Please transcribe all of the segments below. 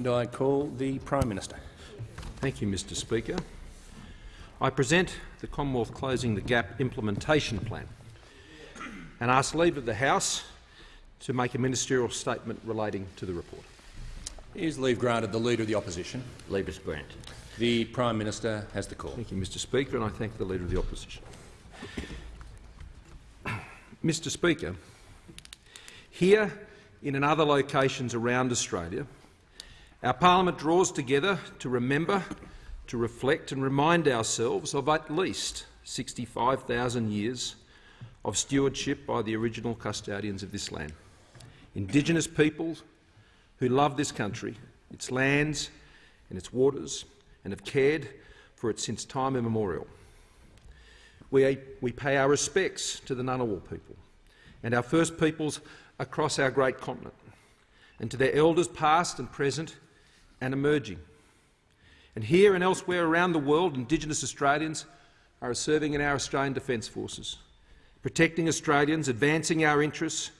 And I call the Prime Minister. Thank you, Mr Speaker. I present the Commonwealth Closing the Gap Implementation Plan and ask leave of the House to make a ministerial statement relating to the report. Is leave granted the Leader of the Opposition? Leave is granted. The Prime Minister has the call. Thank you, Mr Speaker, and I thank the Leader of the Opposition. Mr Speaker, here and in other locations around Australia, our parliament draws together to remember, to reflect and remind ourselves of at least 65,000 years of stewardship by the original custodians of this land. Indigenous peoples who love this country, its lands and its waters, and have cared for it since time immemorial. We, we pay our respects to the Ngunnawal people and our First Peoples across our great continent, and to their elders past and present and emerging. And here and elsewhere around the world, Indigenous Australians are serving in our Australian Defence Forces, protecting Australians, advancing our interests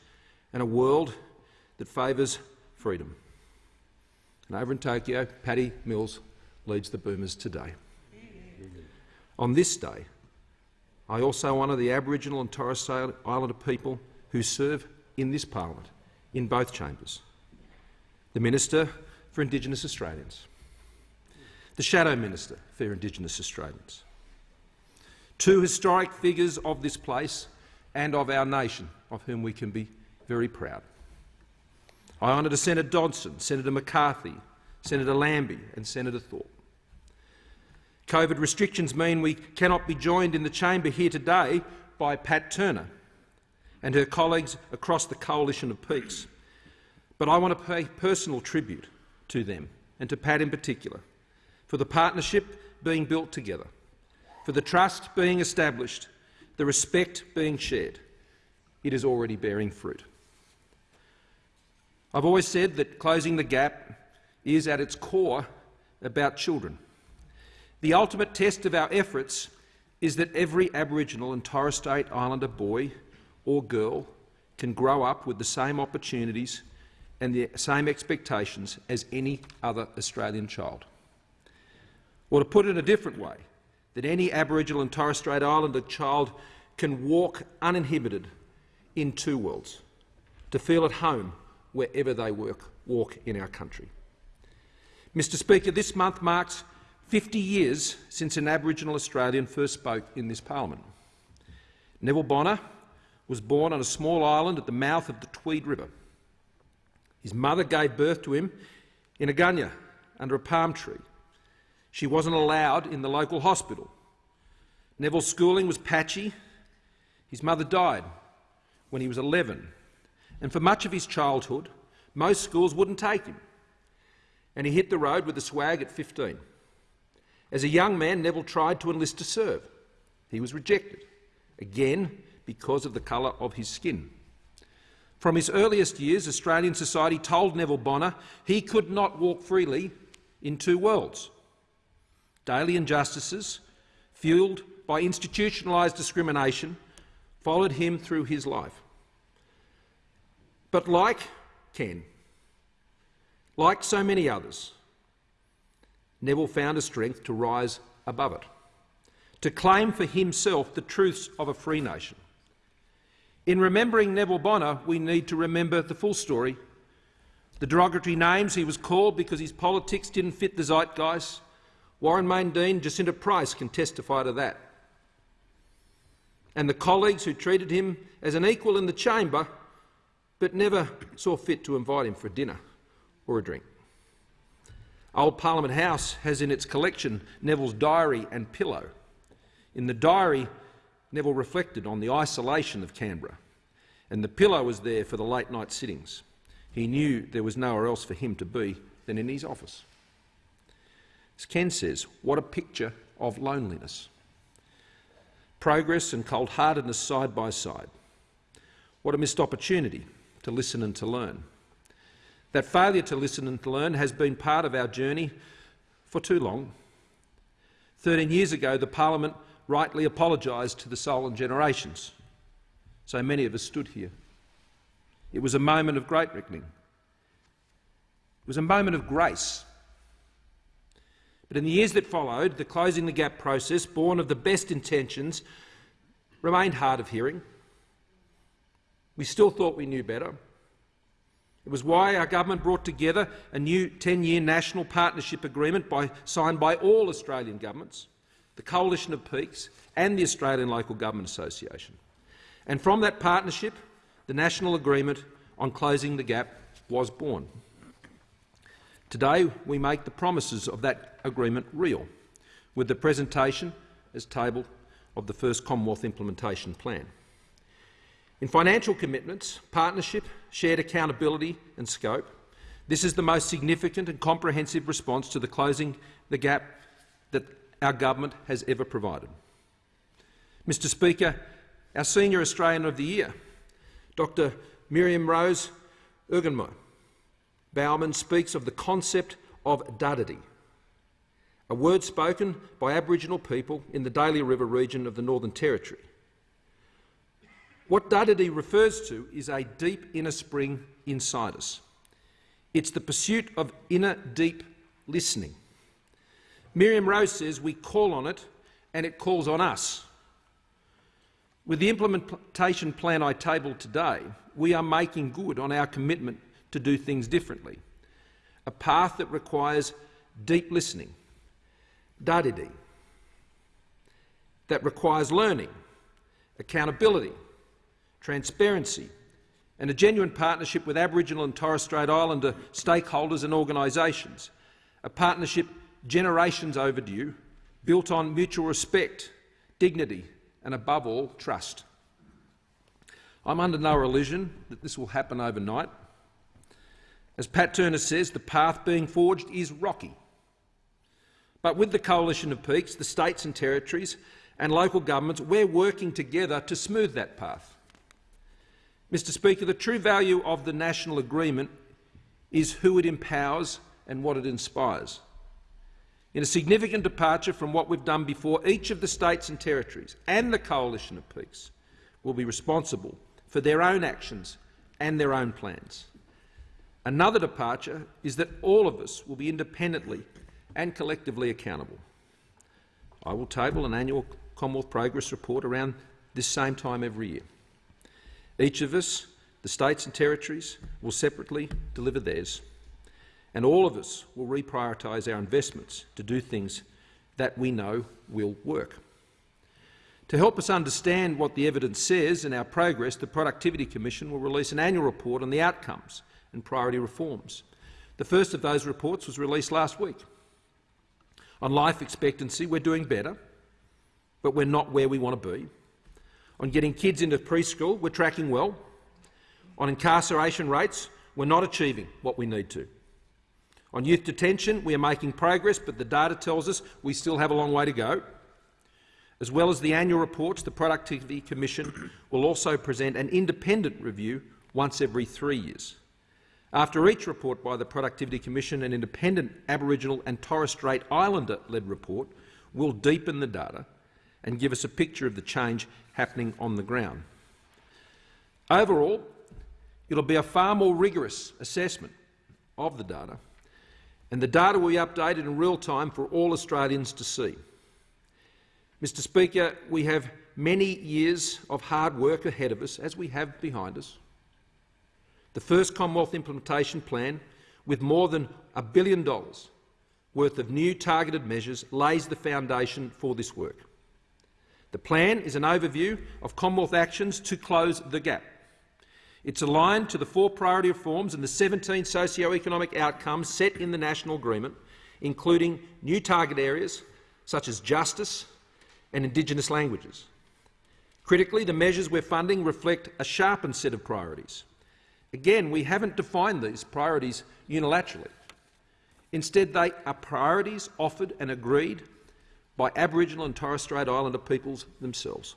and a world that favours freedom. And over in Tokyo, Patty Mills leads the Boomers today. On this day, I also honour the Aboriginal and Torres Strait Islander people who serve in this parliament, in both chambers. The Minister for Indigenous Australians, the Shadow Minister for Indigenous Australians, two historic figures of this place and of our nation, of whom we can be very proud. I honour Senator Dodson, Senator McCarthy, Senator Lambie and Senator Thorpe. COVID restrictions mean we cannot be joined in the chamber here today by Pat Turner and her colleagues across the Coalition of Peaks. But I want to pay personal tribute to them, and to Pat in particular, for the partnership being built together, for the trust being established, the respect being shared. It is already bearing fruit. I've always said that closing the gap is at its core about children. The ultimate test of our efforts is that every Aboriginal and Torres Strait Islander boy or girl can grow up with the same opportunities and the same expectations as any other Australian child. Or to put it in a different way, that any Aboriginal and Torres Strait Islander child can walk uninhibited in two worlds, to feel at home wherever they work, walk in our country. Mr Speaker, this month marks 50 years since an Aboriginal Australian first spoke in this parliament. Neville Bonner was born on a small island at the mouth of the Tweed River. His mother gave birth to him in a gunya under a palm tree. She wasn't allowed in the local hospital. Neville's schooling was patchy. His mother died when he was 11, and for much of his childhood, most schools wouldn't take him, and he hit the road with a swag at 15. As a young man, Neville tried to enlist to serve. He was rejected, again because of the colour of his skin. From his earliest years, Australian society told Neville Bonner he could not walk freely in two worlds. Daily injustices, fuelled by institutionalised discrimination, followed him through his life. But like Ken, like so many others, Neville found a strength to rise above it, to claim for himself the truths of a free nation. In remembering Neville Bonner, we need to remember the full story, the derogatory names he was called because his politics didn't fit the zeitgeist. Warren Mundine, Jacinta Price can testify to that. And the colleagues who treated him as an equal in the chamber but never saw fit to invite him for dinner or a drink. Old Parliament House has in its collection Neville's diary and pillow. In the diary, Neville reflected on the isolation of Canberra, and the pillow was there for the late-night sittings. He knew there was nowhere else for him to be than in his office. As Ken says, what a picture of loneliness. Progress and cold-heartedness side by side. What a missed opportunity to listen and to learn. That failure to listen and to learn has been part of our journey for too long. Thirteen years ago, the parliament rightly apologised to the Stolen generations. So many of us stood here. It was a moment of great reckoning. It was a moment of grace. But in the years that followed, the Closing the Gap process, born of the best intentions, remained hard of hearing. We still thought we knew better. It was why our government brought together a new 10-year national partnership agreement by, signed by all Australian governments, the Coalition of Peaks and the Australian Local Government Association. And from that partnership, the national agreement on closing the gap was born. Today we make the promises of that agreement real, with the presentation, as tabled, of the first Commonwealth Implementation Plan. In financial commitments, partnership, shared accountability and scope, this is the most significant and comprehensive response to the closing the gap that our government has ever provided. Mr Speaker, our Senior Australian of the Year, Dr Miriam Rose Ungunmerr Baumann speaks of the concept of dadirri, a word spoken by Aboriginal people in the Daly River region of the Northern Territory. What dadirri refers to is a deep inner spring inside us. It's the pursuit of inner deep listening. Miriam Rose says we call on it and it calls on us. With the implementation plan I tabled today, we are making good on our commitment to do things differently, a path that requires deep listening, dadirri, that requires learning, accountability, transparency and a genuine partnership with Aboriginal and Torres Strait Islander stakeholders and organisations, a partnership generations overdue, built on mutual respect, dignity and, above all, trust. I'm under no illusion that this will happen overnight. As Pat Turner says, the path being forged is rocky. But with the Coalition of Peaks, the states and territories and local governments, we're working together to smooth that path. Mr Speaker, the true value of the national agreement is who it empowers and what it inspires. In a significant departure from what we've done before, each of the states and territories and the Coalition of Peaks will be responsible for their own actions and their own plans. Another departure is that all of us will be independently and collectively accountable. I will table an annual Commonwealth Progress Report around this same time every year. Each of us, the states and territories, will separately deliver theirs, and all of us will reprioritise our investments to do things that we know will work. To help us understand what the evidence says and our progress, the Productivity Commission will release an annual report on the outcomes and priority reforms. The first of those reports was released last week. On life expectancy, we're doing better, but we're not where we want to be. On getting kids into preschool, we're tracking well. On incarceration rates, we're not achieving what we need to. On youth detention, we are making progress, but the data tells us we still have a long way to go. As well as the annual reports, the Productivity Commission will also present an independent review once every three years. After each report by the Productivity Commission, an independent Aboriginal and Torres Strait Islander-led report will deepen the data and give us a picture of the change happening on the ground. Overall, it will be a far more rigorous assessment of the data, and the data will be updated in real time for all Australians to see. Mr Speaker, we have many years of hard work ahead of us, as we have behind us. The first Commonwealth Implementation Plan, with more than a billion dollars worth of new targeted measures, lays the foundation for this work. The plan is an overview of Commonwealth actions to close the gap. It's aligned to the four priority reforms and the 17 socio-economic outcomes set in the National Agreement, including new target areas such as justice and Indigenous languages. Critically, the measures we're funding reflect a sharpened set of priorities. Again, we haven't defined these priorities unilaterally. Instead, they are priorities offered and agreed by Aboriginal and Torres Strait Islander peoples themselves.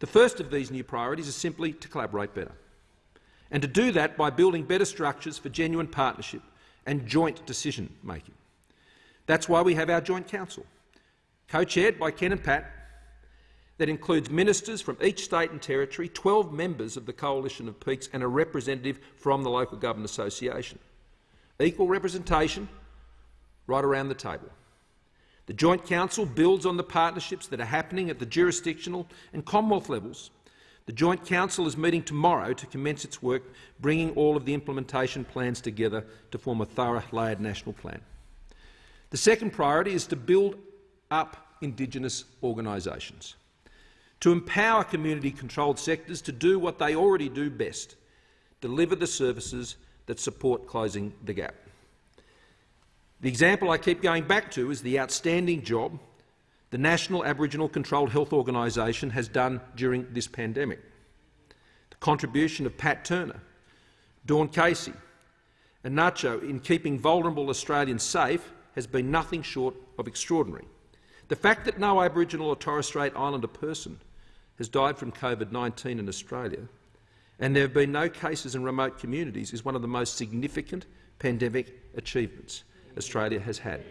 The first of these new priorities is simply to collaborate better, and to do that by building better structures for genuine partnership and joint decision-making. That's why we have our Joint Council, co-chaired by Ken and Pat, that includes ministers from each state and territory, 12 members of the Coalition of Peaks and a representative from the Local Government Association. equal representation right around the table. The Joint Council builds on the partnerships that are happening at the jurisdictional and Commonwealth levels. The Joint Council is meeting tomorrow to commence its work, bringing all of the implementation plans together to form a thorough, layered national plan. The second priority is to build up Indigenous organisations, to empower community-controlled sectors to do what they already do best, deliver the services that support closing the gap. The example I keep going back to is the outstanding job the National Aboriginal Controlled Health Organisation has done during this pandemic. The contribution of Pat Turner, Dawn Casey and NACCHO in keeping vulnerable Australians safe has been nothing short of extraordinary. The fact that no Aboriginal or Torres Strait Islander person has died from COVID-19 in Australia and there have been no cases in remote communities is one of the most significant pandemic achievements Australia has had.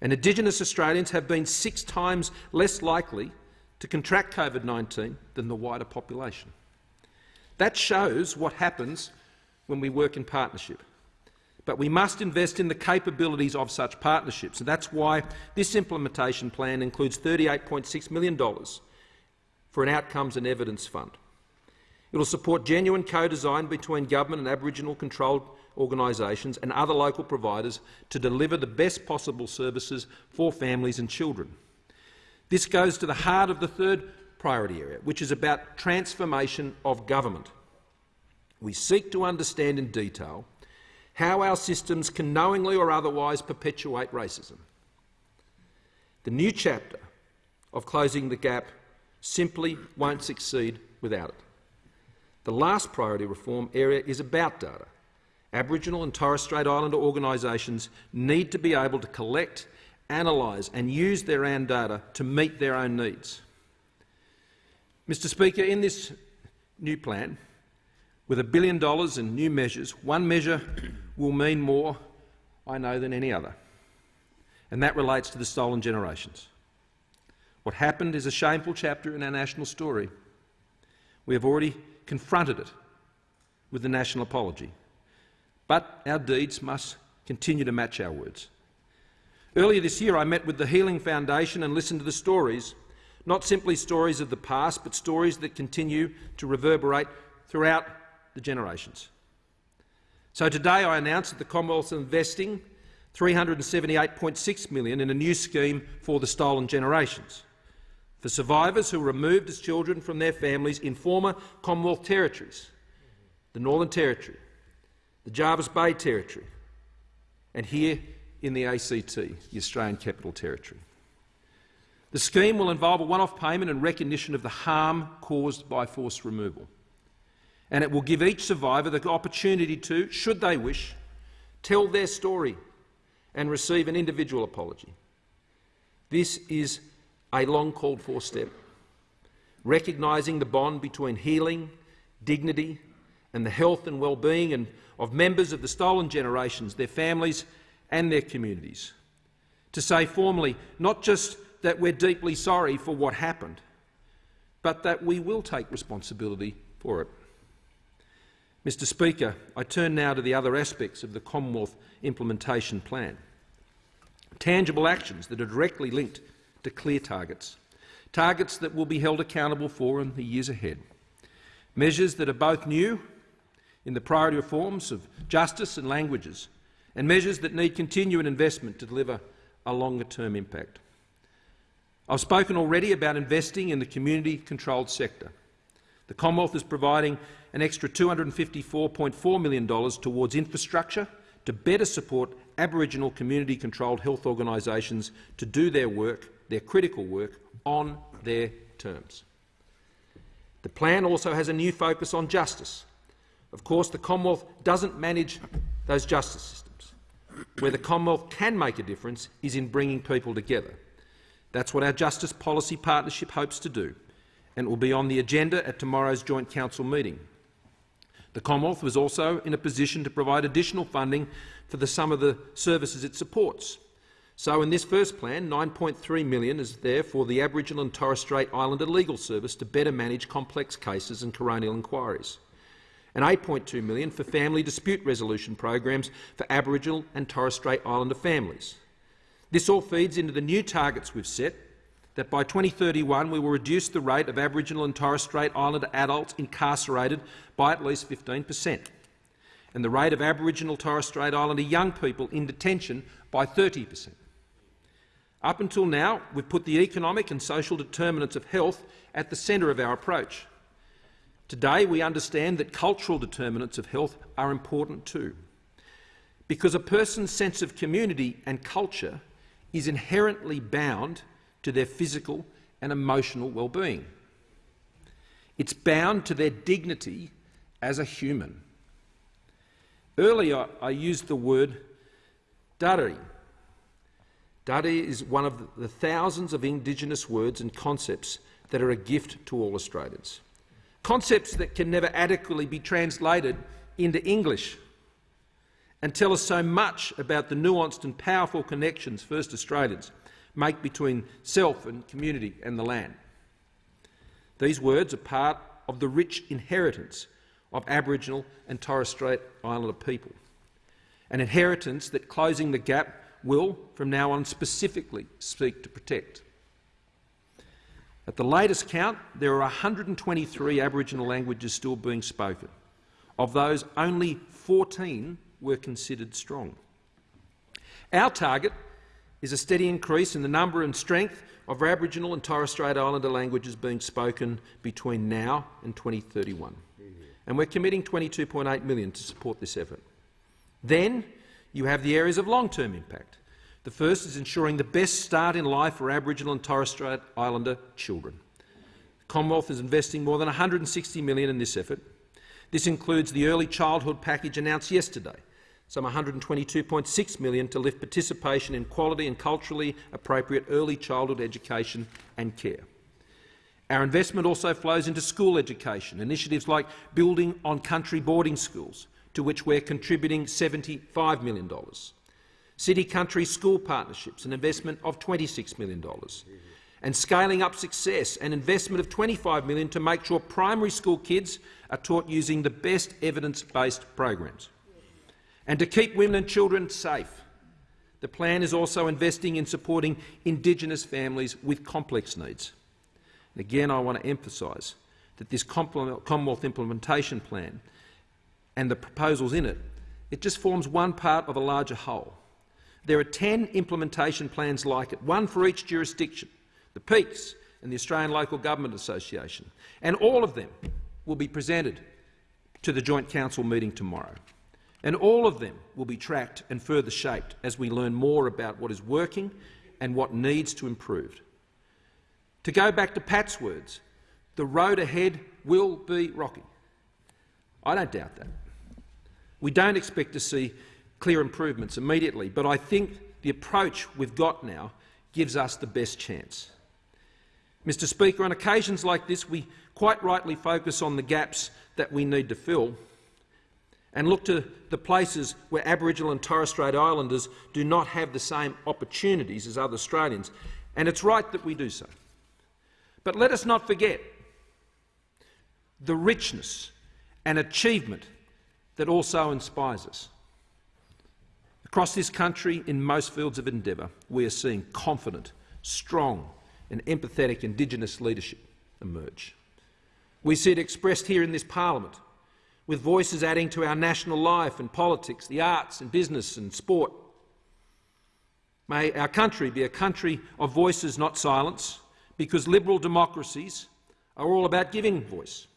And Indigenous Australians have been six times less likely to contract COVID-19 than the wider population. That shows what happens when we work in partnership. But we must invest in the capabilities of such partnerships, and that's why this implementation plan includes $38.6 million for an Outcomes and Evidence Fund. It will support genuine co-design between government and Aboriginal controlled organisations and other local providers to deliver the best possible services for families and children. This goes to the heart of the third priority area, which is about transformation of government. We seek to understand in detail how our systems can knowingly or otherwise perpetuate racism. The new chapter of closing the gap simply won't succeed without it. The last priority reform area is about data. Aboriginal and Torres Strait Islander organisations need to be able to collect, analyse and use their own data to meet their own needs. Mr Speaker, in this new plan, with a billion dollars in new measures, one measure will mean more, I know, than any other, and that relates to the stolen generations. What happened is a shameful chapter in our national story. We have already confronted it with the national apology. But our deeds must continue to match our words. Earlier this year I met with the Healing Foundation and listened to the stories, not simply stories of the past, but stories that continue to reverberate throughout the generations. So today I announced that the Commonwealth is investing 378.6 million in a new scheme for the stolen generations for survivors who were removed as children from their families in former Commonwealth territories, the Northern Territory, the Jervis Bay Territory, and here in the ACT, the Australian Capital Territory. The scheme will involve a one-off payment in recognition of the harm caused by forced removal, and it will give each survivor the opportunity to, should they wish, tell their story and receive an individual apology. This is a long called for step, recognising the bond between healing, dignity and the health and well-being of members of the stolen generations, their families and their communities. To say formally not just that we're deeply sorry for what happened, but that we will take responsibility for it. Mr Speaker, I turn now to the other aspects of the Commonwealth Implementation Plan. Tangible actions that are directly linked to clear targets, targets that will be held accountable for in the years ahead, measures that are both new in the priority reforms of justice and languages, and measures that need continuing investment to deliver a longer-term impact. I've spoken already about investing in the community-controlled sector. The Commonwealth is providing an extra $254.4 million towards infrastructure to better support Aboriginal community-controlled health organisations to do their work their critical work on their terms. The plan also has a new focus on justice. Of course, the Commonwealth doesn't manage those justice systems. Where the Commonwealth can make a difference is in bringing people together. That's what our Justice Policy Partnership hopes to do, and it will be on the agenda at tomorrow's Joint Council meeting. The Commonwealth was also in a position to provide additional funding for the, some of the services it supports, so in this first plan, 9.3 million is there for the Aboriginal and Torres Strait Islander Legal Service to better manage complex cases and coronial inquiries. And 8.2 million for family dispute resolution programs for Aboriginal and Torres Strait Islander families. This all feeds into the new targets we've set that by 2031 we will reduce the rate of Aboriginal and Torres Strait Islander adults incarcerated by at least 15 per cent, and the rate of Aboriginal Torres Strait Islander young people in detention by 30 per cent. Up until now, we've put the economic and social determinants of health at the centre of our approach. Today, we understand that cultural determinants of health are important too, because a person's sense of community and culture is inherently bound to their physical and emotional well-being. It's bound to their dignity as a human. Earlier, I used the word Dadirri. Dadirri is one of the thousands of Indigenous words and concepts that are a gift to all Australians. Concepts that can never adequately be translated into English and tell us so much about the nuanced and powerful connections First Australians make between self and community and the land. These words are part of the rich inheritance of Aboriginal and Torres Strait Islander people, an inheritance that Closing the Gap will, from now on, specifically seek to protect. At the latest count, there are 123 Aboriginal languages still being spoken. Of those, only 14 were considered strong. Our target is a steady increase in the number and strength of Aboriginal and Torres Strait Islander languages being spoken between now and 2031. And we're committing 22.8 million to support this effort. Then you have the areas of long-term impact. The first is ensuring the best start in life for Aboriginal and Torres Strait Islander children. The Commonwealth is investing more than 160 million in this effort. This includes the early childhood package announced yesterday, some 122.6 million to lift participation in quality and culturally appropriate early childhood education and care. Our investment also flows into school education, initiatives like building on country boarding schools, to which we're contributing $75 million, city-country school partnerships, an investment of $26 million, and scaling up success, an investment of 25 million to make sure primary school kids are taught using the best evidence-based programs and to keep women and children safe. The plan is also investing in supporting Indigenous families with complex needs. And again, I want to emphasise that this Commonwealth Implementation Plan and the proposals in it, it just forms one part of a larger whole. There are 10 implementation plans like it, one for each jurisdiction, the Peaks and the Australian Local Government Association, and all of them will be presented to the Joint Council meeting tomorrow. And all of them will be tracked and further shaped as we learn more about what is working and what needs to improve. To go back to Pat's words, the road ahead will be rocky. I don't doubt that. We don't expect to see clear improvements immediately, but I think the approach we've got now gives us the best chance. Mr Speaker, on occasions like this, we quite rightly focus on the gaps that we need to fill, and look to the places where Aboriginal and Torres Strait Islanders do not have the same opportunities as other Australians. And it's right that we do so. But let us not forget the richness and achievement that also inspires us. Across this country, in most fields of endeavour, we are seeing confident, strong and empathetic Indigenous leadership emerge. We see it expressed here in this parliament with voices adding to our national life and politics, the arts and business and sport. May our country be a country of voices, not silence, because liberal democracies are all about giving voice.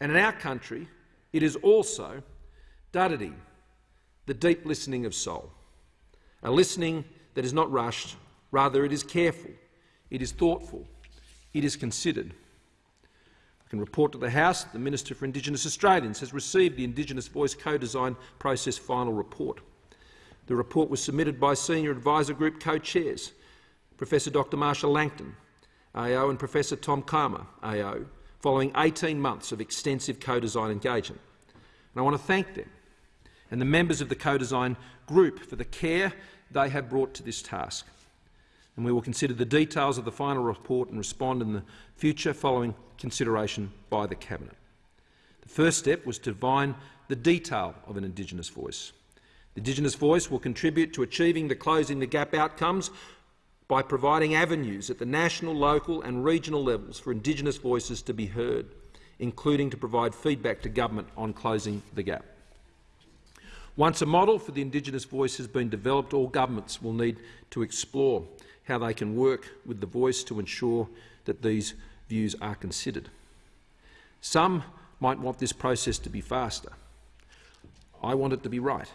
And in our country, it is also dadirri, the deep listening of soul, a listening that is not rushed, rather it is careful, it is thoughtful, it is considered I can report to the House that the Minister for Indigenous Australians has received the Indigenous Voice co-design process final report. The report was submitted by Senior Advisor Group co-chairs, Professor Dr Marcia Langton, AO, and Professor Tom Calma, AO, following 18 months of extensive co-design engagement. And I want to thank them and the members of the co-design group for the care they have brought to this task and we will consider the details of the final report and respond in the future following consideration by the Cabinet. The first step was to define the detail of an Indigenous voice. The Indigenous voice will contribute to achieving the Closing the Gap outcomes by providing avenues at the national, local and regional levels for Indigenous voices to be heard, including to provide feedback to government on closing the gap. Once a model for the Indigenous voice has been developed, all governments will need to explore how they can work with the voice to ensure that these views are considered. Some might want this process to be faster. I want it to be right.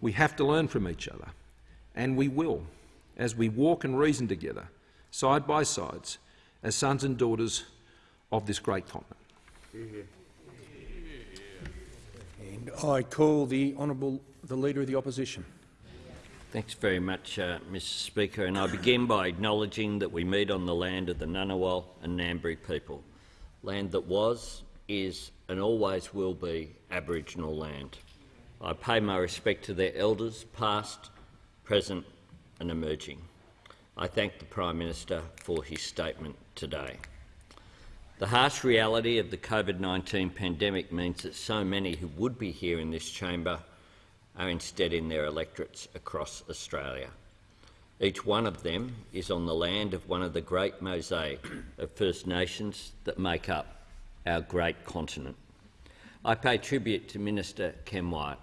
We have to learn from each other, and we will, as we walk and reason together, side by sides, as sons and daughters of this great continent. I call the honourable the Leader of the Opposition. Thanks very much, uh, Mr Speaker. And I begin by acknowledging that we meet on the land of the Ngunnawal and Ngambri people, land that was, is and always will be Aboriginal land. I pay my respect to their elders, past, present and emerging. I thank the Prime Minister for his statement today. The harsh reality of the COVID-19 pandemic means that so many who would be here in this chamber are instead in their electorates across Australia. Each one of them is on the land of one of the great mosaic of First Nations that make up our great continent. I pay tribute to Minister Ken Wyatt,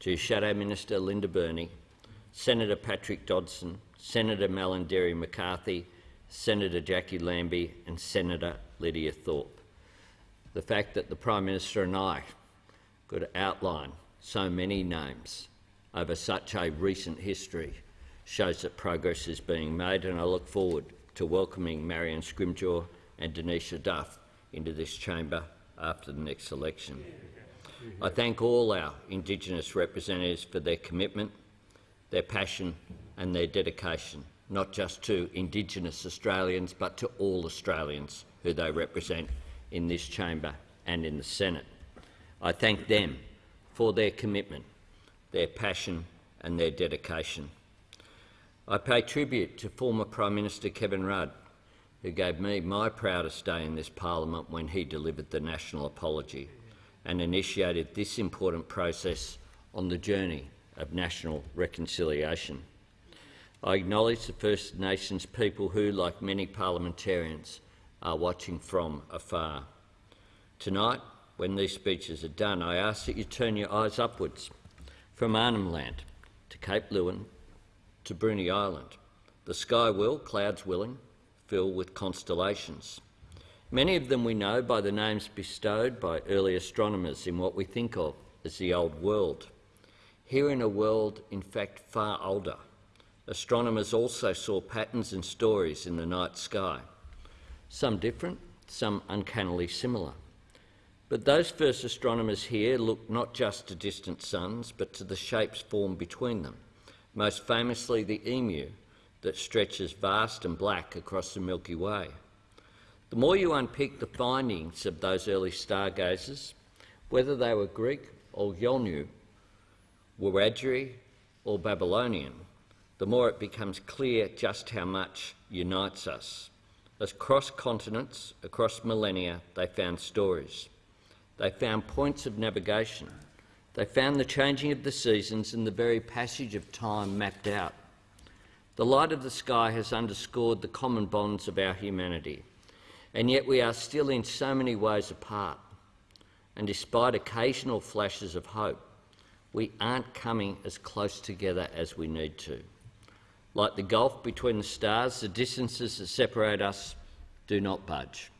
to Shadow Minister Linda Burney, Senator Patrick Dodson, Senator Malarndirri McCarthy, Senator Jackie Lambie and Senator Lydia Thorpe. The fact that the Prime Minister and I could outline so many names over such a recent history shows that progress is being made and I look forward to welcoming Marion Scrimgeour and Denisha Duff into this chamber after the next election. I thank all our Indigenous representatives for their commitment, their passion and their dedication, not just to Indigenous Australians but to all Australians who they represent in this chamber and in the Senate. I thank them for their commitment, their passion and their dedication. I pay tribute to former Prime Minister Kevin Rudd, who gave me my proudest day in this parliament when he delivered the national apology and initiated this important process on the journey of national reconciliation. I acknowledge the First Nations people who, like many parliamentarians, are watching from afar. Tonight, when these speeches are done, I ask that you turn your eyes upwards from Arnhem Land to Cape Leeuwin to Bruny Island. The sky will, clouds willing, fill with constellations. Many of them we know by the names bestowed by early astronomers in what we think of as the old world. Here in a world, in fact, far older, astronomers also saw patterns and stories in the night sky some different, some uncannily similar. But those first astronomers here looked not just to distant suns, but to the shapes formed between them, most famously the emu that stretches vast and black across the Milky Way. The more you unpick the findings of those early stargazers, whether they were Greek or Yolngu, Wiradjuri or Babylonian, the more it becomes clear just how much unites us. Across continents, across millennia, they found stories. They found points of navigation. They found the changing of the seasons and the very passage of time mapped out. The light of the sky has underscored the common bonds of our humanity, and yet we are still in so many ways apart. And despite occasional flashes of hope, we aren't coming as close together as we need to. Like the gulf between the stars, the distances that separate us do not budge.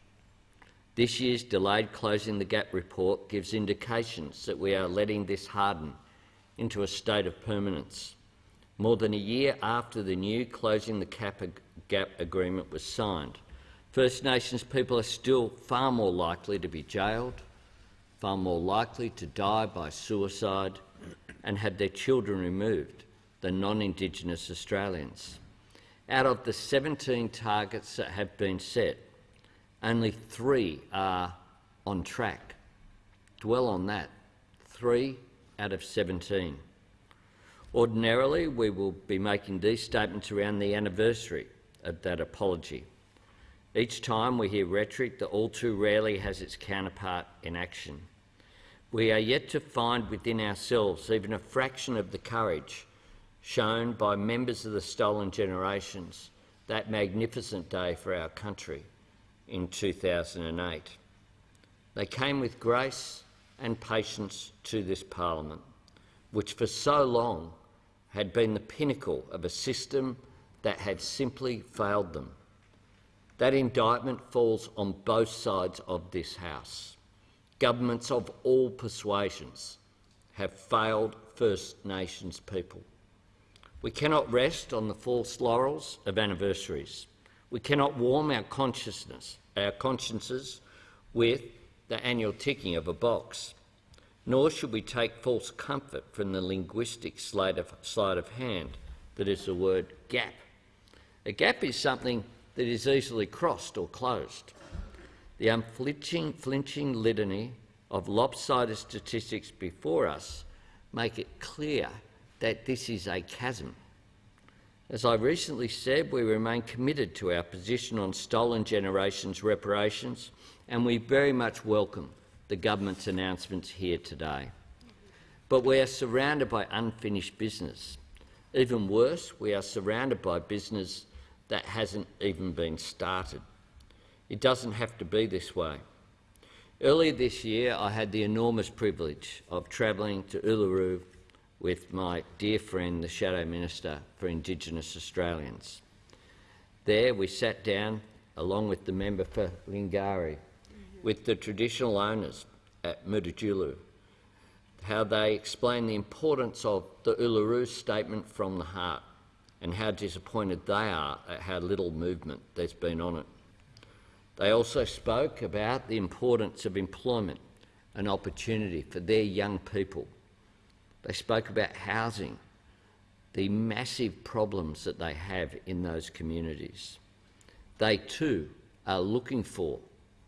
This year's delayed Closing the Gap report gives indications that we are letting this harden into a state of permanence. More than a year after the new Closing the Gap agreement was signed, First Nations people are still far more likely to be jailed, far more likely to die by suicide and have their children removed than non-Indigenous Australians. Out of the 17 targets that have been set, only three are on track. Dwell on that. Three out of 17. Ordinarily, we will be making these statements around the anniversary of that apology. Each time we hear rhetoric that all too rarely has its counterpart in action. We are yet to find within ourselves even a fraction of the courage shown by members of the stolen generations that magnificent day for our country in 2008. They came with grace and patience to this parliament, which for so long had been the pinnacle of a system that had simply failed them. That indictment falls on both sides of this House. Governments of all persuasions have failed First Nations people. We cannot rest on the false laurels of anniversaries. We cannot warm our consciousness, our consciences with the annual ticking of a box. Nor should we take false comfort from the linguistic sleight of, sleight of hand that is the word gap. A gap is something that is easily crossed or closed. The unflinching flinching litany of lopsided statistics before us make it clear that this is a chasm. As I recently said, we remain committed to our position on stolen generations reparations and we very much welcome the government's announcements here today. But we are surrounded by unfinished business. Even worse, we are surrounded by business that hasn't even been started. It doesn't have to be this way. Earlier this year, I had the enormous privilege of travelling to Uluru with my dear friend, the Shadow Minister for Indigenous Australians. There we sat down, along with the member for Lingiari, with the traditional owners at Mutitjulu, how they explained the importance of the Uluru Statement from the Heart and how disappointed they are at how little movement there's been on it. They also spoke about the importance of employment and opportunity for their young people. They spoke about housing, the massive problems that they have in those communities. They too are looking for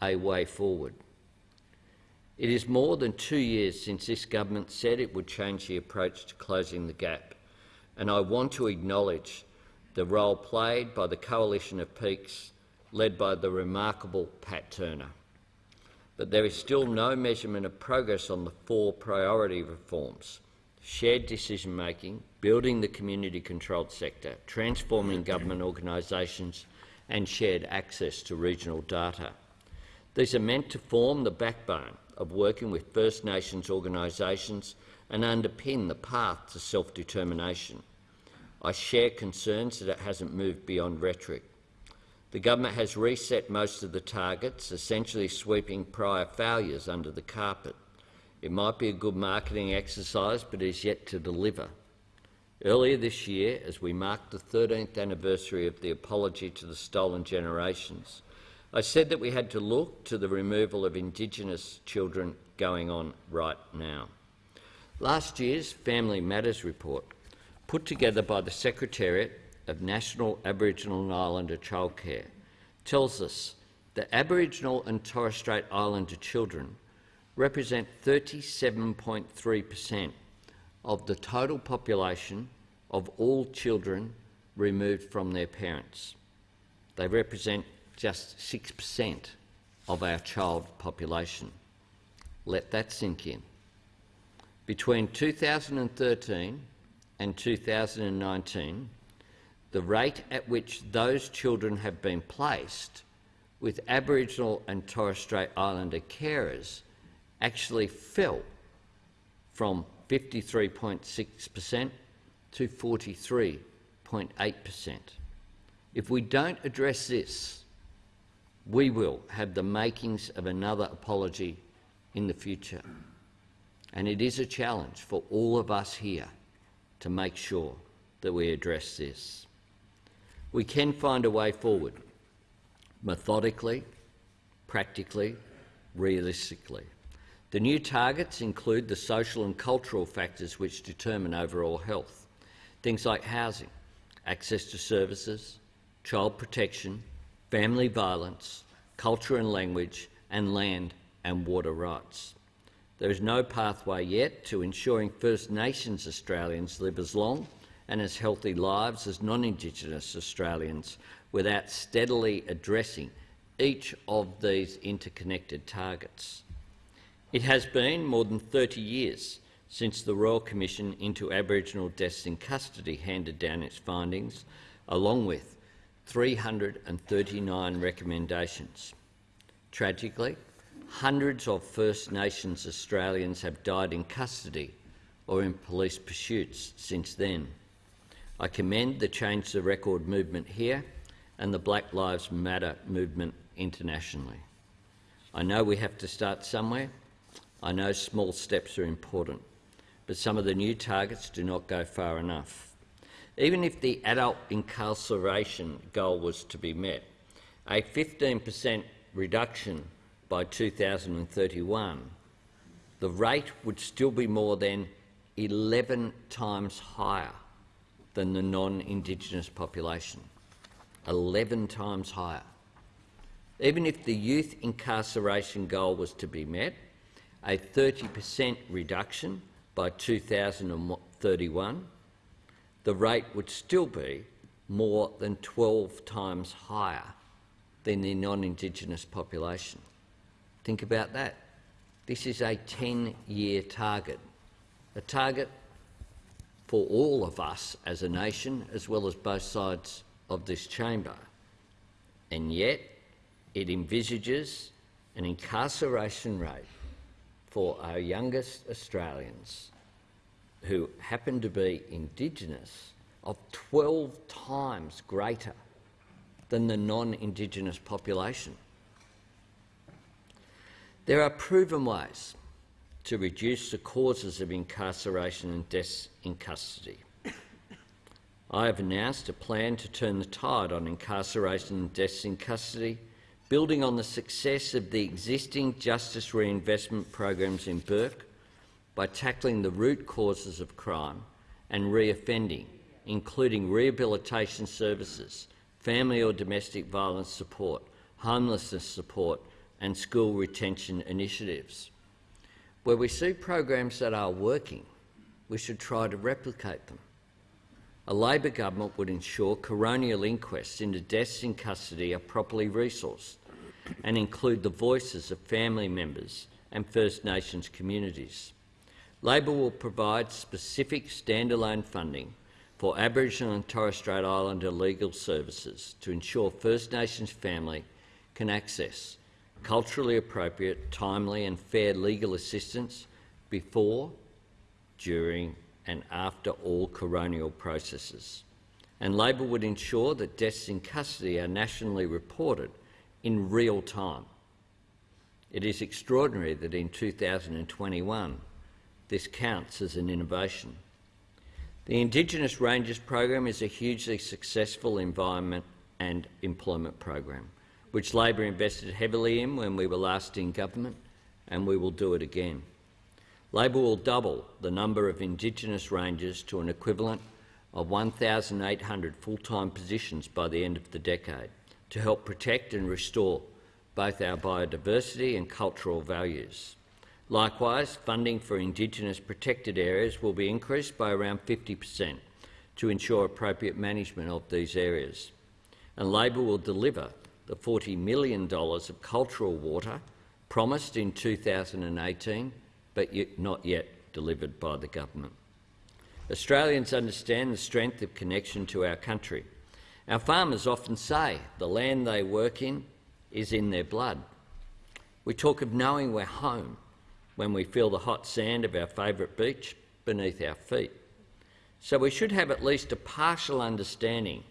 a way forward. It is more than two years since this government said it would change the approach to closing the gap, and I want to acknowledge the role played by the coalition of peaks led by the remarkable Pat Turner. But there is still no measurement of progress on the four priority reforms shared decision making, building the community controlled sector, transforming government organisations, and shared access to regional data. These are meant to form the backbone of working with First Nations organisations and underpin the path to self-determination. I share concerns that it hasn't moved beyond rhetoric. The government has reset most of the targets, essentially sweeping prior failures under the carpet. It might be a good marketing exercise, but is yet to deliver. Earlier this year, as we marked the 13th anniversary of the apology to the stolen generations, I said that we had to look to the removal of Indigenous children going on right now. Last year's Family Matters report, put together by the Secretariat of National Aboriginal and Islander Childcare, tells us that Aboriginal and Torres Strait Islander children represent 37.3 per cent of the total population of all children removed from their parents. They represent just 6% of our child population. Let that sink in. Between 2013 and 2019, the rate at which those children have been placed with Aboriginal and Torres Strait Islander carers actually fell from 53.6 per cent to 43.8 per cent. If we don't address this, we will have the makings of another apology in the future. And it is a challenge for all of us here to make sure that we address this. We can find a way forward, methodically, practically, realistically. The new targets include the social and cultural factors which determine overall health, things like housing, access to services, child protection, family violence, culture and language, and land and water rights. There is no pathway yet to ensuring First Nations Australians live as long and as healthy lives as non-Indigenous Australians without steadily addressing each of these interconnected targets. It has been more than 30 years since the Royal Commission into Aboriginal Deaths in Custody handed down its findings, along with 339 recommendations. Tragically, hundreds of First Nations Australians have died in custody or in police pursuits since then. I commend the Change the Record movement here and the Black Lives Matter movement internationally. I know we have to start somewhere. I know small steps are important, but some of the new targets do not go far enough. Even if the adult incarceration goal was to be met, a 15 per cent reduction by 2031, the rate would still be more than 11 times higher than the non-Indigenous population. 11 times higher. Even if the youth incarceration goal was to be met, a 30 per cent reduction by 2031, the rate would still be more than 12 times higher than the non-Indigenous population. Think about that. This is a 10-year target, a target for all of us as a nation, as well as both sides of this chamber. And yet, it envisages an incarceration rate for our youngest Australians who happen to be Indigenous of 12 times greater than the non-Indigenous population. There are proven ways to reduce the causes of incarceration and deaths in custody. I have announced a plan to turn the tide on incarceration and deaths in custody, building on the success of the existing justice reinvestment programs in Bourke by tackling the root causes of crime and reoffending, including rehabilitation services, family or domestic violence support, homelessness support and school retention initiatives. Where we see programs that are working, we should try to replicate them. A Labor government would ensure coronial inquests into deaths in custody are properly resourced and include the voices of family members and First Nations communities. Labor will provide specific standalone funding for Aboriginal and Torres Strait Islander legal services to ensure First Nations family can access culturally appropriate, timely and fair legal assistance before, during and after all coronial processes. And Labor would ensure that deaths in custody are nationally reported in real time. It is extraordinary that in 2021 this counts as an innovation. The Indigenous Rangers program is a hugely successful environment and employment program, which Labor invested heavily in when we were last in government, and we will do it again. Labor will double the number of Indigenous Rangers to an equivalent of 1,800 full-time positions by the end of the decade to help protect and restore both our biodiversity and cultural values. Likewise, funding for Indigenous protected areas will be increased by around 50 per cent to ensure appropriate management of these areas. And Labor will deliver the $40 million of cultural water promised in 2018 but not yet delivered by the government. Australians understand the strength of connection to our country. Our farmers often say the land they work in is in their blood. We talk of knowing we're home when we feel the hot sand of our favourite beach beneath our feet. So we should have at least a partial understanding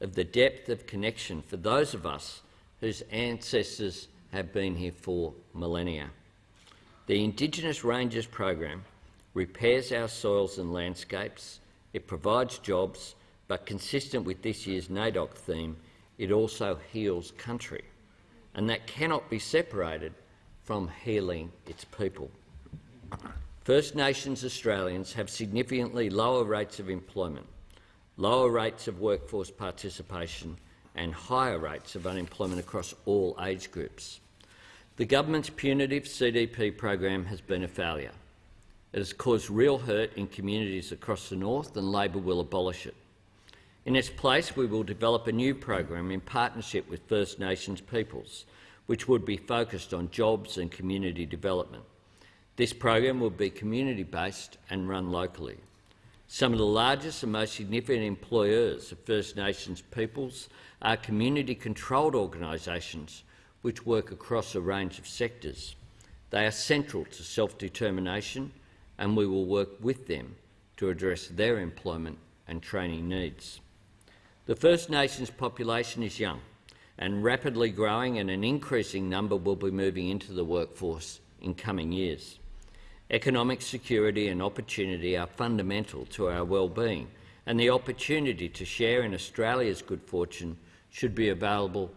of the depth of connection for those of us whose ancestors have been here for millennia. The Indigenous Rangers program repairs our soils and landscapes, it provides jobs, but consistent with this year's NAIDOC theme, it also heals country. And that cannot be separated from healing its people. First Nations Australians have significantly lower rates of employment, lower rates of workforce participation and higher rates of unemployment across all age groups. The government's punitive CDP program has been a failure. It has caused real hurt in communities across the north and Labor will abolish it. In its place, we will develop a new program in partnership with First Nations peoples, which would be focused on jobs and community development. This program will be community-based and run locally. Some of the largest and most significant employers of First Nations peoples are community-controlled organisations which work across a range of sectors. They are central to self-determination and we will work with them to address their employment and training needs. The First Nations population is young and rapidly growing and an increasing number will be moving into the workforce in coming years. Economic security and opportunity are fundamental to our well-being and the opportunity to share in Australia's good fortune should be available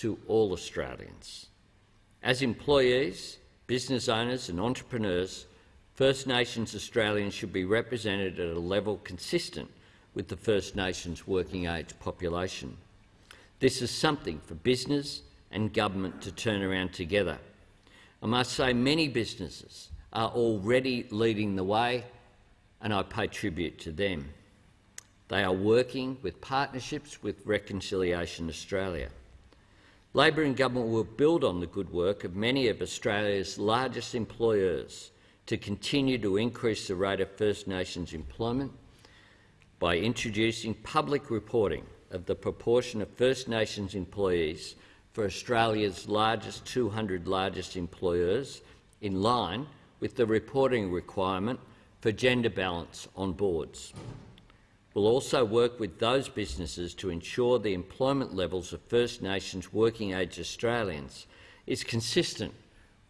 to all Australians. As employees, business owners and entrepreneurs, First Nations Australians should be represented at a level consistent with the First Nations working age population. This is something for business and government to turn around together. I must say many businesses are already leading the way and I pay tribute to them. They are working with partnerships with Reconciliation Australia. Labor and government will build on the good work of many of Australia's largest employers to continue to increase the rate of First Nations employment by introducing public reporting of the proportion of First Nations employees for Australia's largest 200 largest employers in line with the reporting requirement for gender balance on boards. We'll also work with those businesses to ensure the employment levels of First Nations working-age Australians is consistent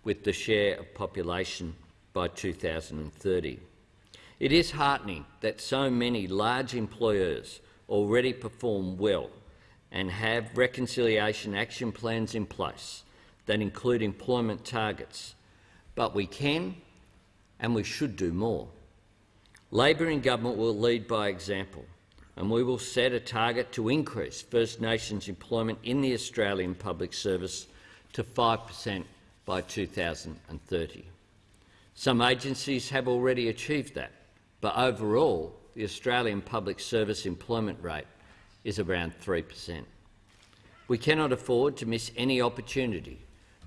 with the share of population by 2030. It is heartening that so many large employers already perform well and have reconciliation action plans in place that include employment targets, but we can and we should do more. Labor and government will lead by example, and we will set a target to increase First Nations employment in the Australian public service to 5 per cent by 2030. Some agencies have already achieved that, but overall the Australian public service employment rate is around 3 per cent. We cannot afford to miss any opportunity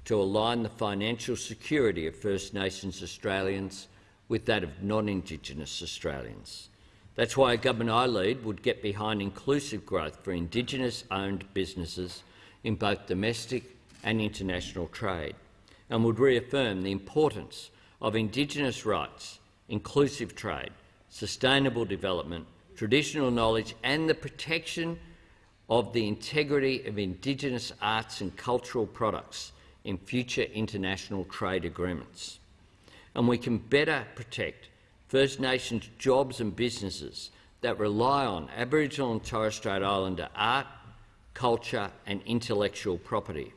to align the financial security of First Nations Australians with that of non-Indigenous Australians. That's why a government I lead would get behind inclusive growth for Indigenous-owned businesses in both domestic and international trade, and would reaffirm the importance of Indigenous rights, inclusive trade, sustainable development, traditional knowledge and the protection of the integrity of Indigenous arts and cultural products in future international trade agreements and we can better protect First Nations jobs and businesses that rely on Aboriginal and Torres Strait Islander art, culture and intellectual property.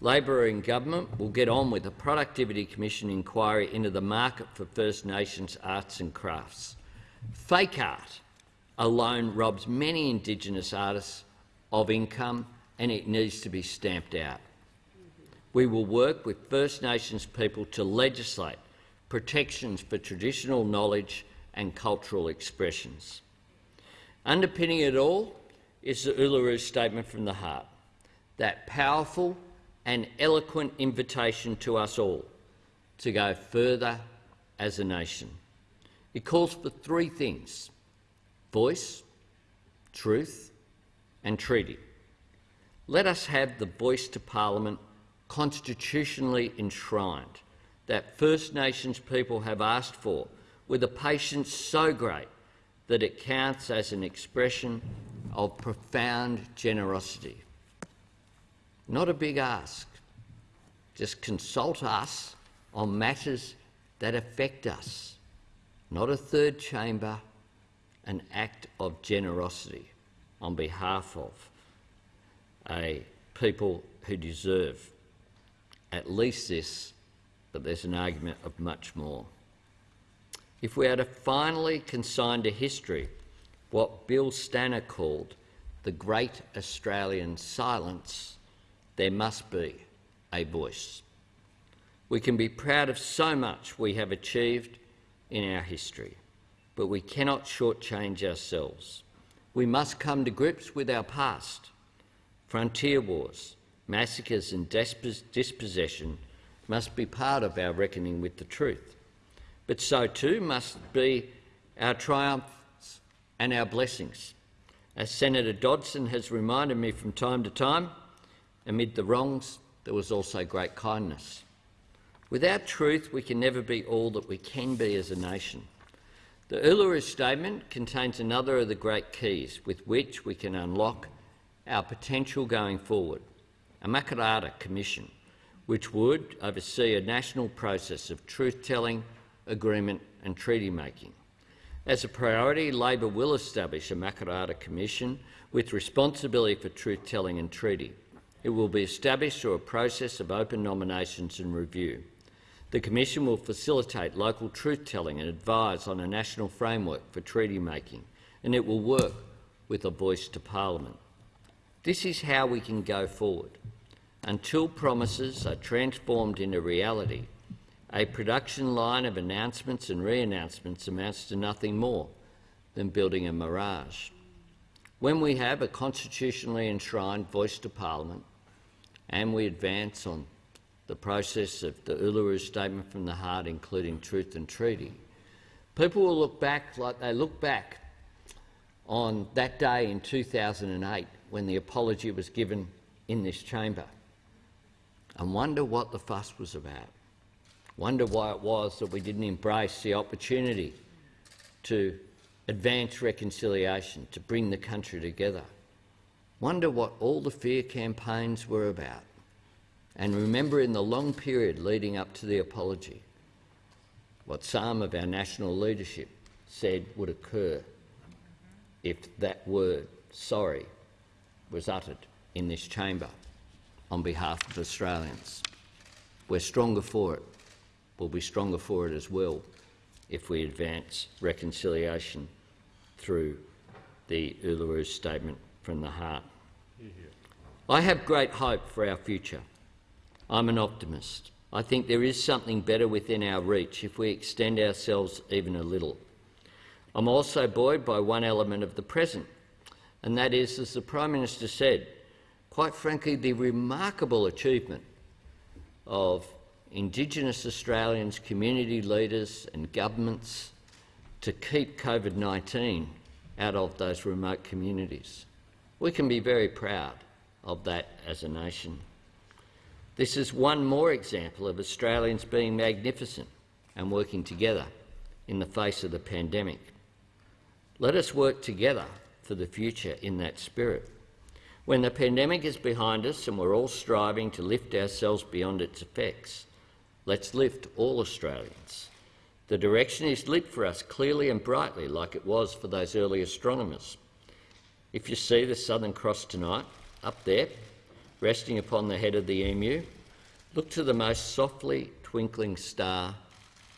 Labor and government will get on with a Productivity Commission inquiry into the market for First Nations arts and crafts. Fake art alone robs many Indigenous artists of income and it needs to be stamped out. We will work with First Nations people to legislate protections for traditional knowledge and cultural expressions. Underpinning it all is the Uluru Statement from the Heart, that powerful and eloquent invitation to us all to go further as a nation. It calls for three things, voice, truth and treaty. Let us have the voice to Parliament constitutionally enshrined that First Nations people have asked for with a patience so great that it counts as an expression of profound generosity. Not a big ask. Just consult us on matters that affect us. Not a third chamber, an act of generosity on behalf of a people who deserve at least this but there's an argument of much more. If we are to finally consign to history what Bill Stanner called the great Australian silence, there must be a voice. We can be proud of so much we have achieved in our history, but we cannot shortchange ourselves. We must come to grips with our past. Frontier wars, massacres and dispos- dispossession must be part of our reckoning with the truth. But so too must be our triumphs and our blessings. As Senator Dodson has reminded me from time to time, amid the wrongs there was also great kindness. Without truth, we can never be all that we can be as a nation. The Uluru Statement contains another of the great keys with which we can unlock our potential going forward, a Makarrata Commission, which would oversee a national process of truth-telling, agreement and treaty making. As a priority, Labor will establish a Makarrata Commission with responsibility for truth-telling and treaty. It will be established through a process of open nominations and review. The Commission will facilitate local truth-telling and advise on a national framework for treaty making, and it will work with a voice to Parliament. This is how we can go forward. Until promises are transformed into reality, a production line of announcements and re-announcements amounts to nothing more than building a mirage. When we have a constitutionally enshrined voice to Parliament and we advance on the process of the Uluru Statement from the Heart, including truth and treaty, people will look back like they look back on that day in 2008 when the apology was given in this chamber and wonder what the fuss was about. Wonder why it was that we didn't embrace the opportunity to advance reconciliation, to bring the country together. Wonder what all the fear campaigns were about. And remember in the long period leading up to the apology, what some of our national leadership said would occur if that word, sorry, was uttered in this chamber on behalf of Australians. We're stronger for it. We'll be stronger for it as well if we advance reconciliation through the Uluru Statement from the Heart. I have great hope for our future. I'm an optimist. I think there is something better within our reach if we extend ourselves even a little. I'm also buoyed by one element of the present, and that is, as the Prime Minister said, quite frankly, the remarkable achievement of Indigenous Australians, community leaders and governments to keep COVID-19 out of those remote communities. We can be very proud of that as a nation. This is one more example of Australians being magnificent and working together in the face of the pandemic. Let us work together for the future in that spirit. When the pandemic is behind us and we're all striving to lift ourselves beyond its effects, let's lift all Australians. The direction is lit for us clearly and brightly, like it was for those early astronomers. If you see the Southern Cross tonight, up there, resting upon the head of the emu, look to the most softly twinkling star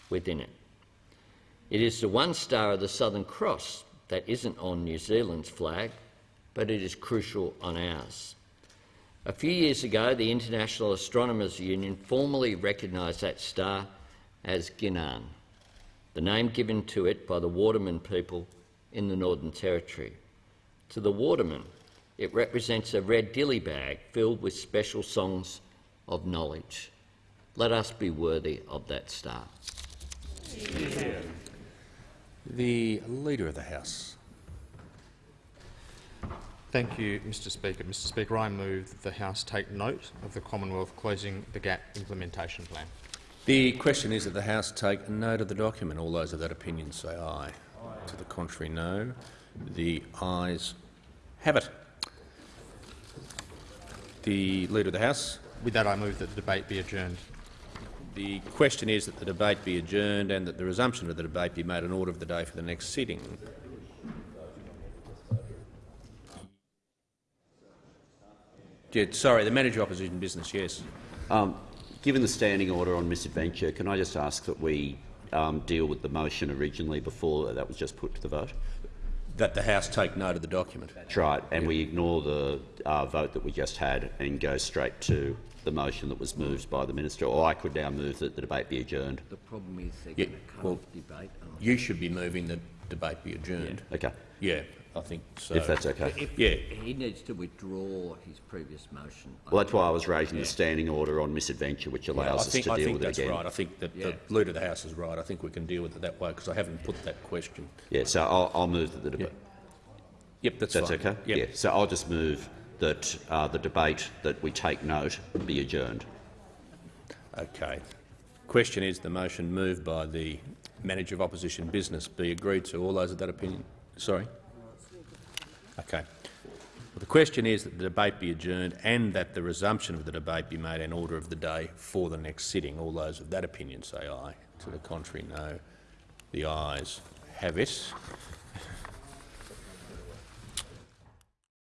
within it. It is the one star of the Southern Cross that isn't on New Zealand's flag, but it is crucial on ours. A few years ago, the International Astronomers Union formally recognised that star as Ginan, the name given to it by the Wardaman people in the Northern Territory. To the Wardaman, it represents a red dilly bag filled with special songs of knowledge. Let us be worthy of that star. The Leader of the House. Thank you, Mr Speaker. Mr Speaker, I move that the House take note of the Commonwealth Closing the Gap implementation plan. The question is that the House take note of the document. All those of that opinion say aye. To the contrary, no. The ayes have it. The Leader of the House. With that, I move that the debate be adjourned. The question is that the debate be adjourned and that the resumption of the debate be made an order of the day for the next sitting. Sorry, the manager of opposition business, yes. Um, given the standing order on misadventure, can I just ask that we um, deal with the motion originally before that was just put to the vote? That the House take note of the document. That's right, and we ignore the uh, vote that we just had and go straight to the motion that was moved by the minister, or I could now move that the debate be adjourned. The problem is they're Yeah, going to cut well- off debate. aren't You should be moving the debate be adjourned. Okay, Yeah, I think so. if that's okay. If Yeah. He needs to withdraw his previous motion. Well, that's why I was raising the standing order on misadventure, which Yeah, I allows us think, to I deal with it that's right. I think that Yeah. the leader of the House is right. I think we can deal with it that way because I haven't put that question. Yeah, so I'll, I'll move that the debate. Yep, that's That's fine. okay? Yep. Yeah, so I'll just move that uh, the debate that we take note be adjourned. Okay. Question is the motion moved by the Manager of Opposition Business be agreed to. All those of that opinion? Sorry? Okay. Well, the question is that the debate be adjourned and that the resumption of the debate be made an order of the day for the next sitting. All those of that opinion say aye. To the contrary, no. The ayes have it.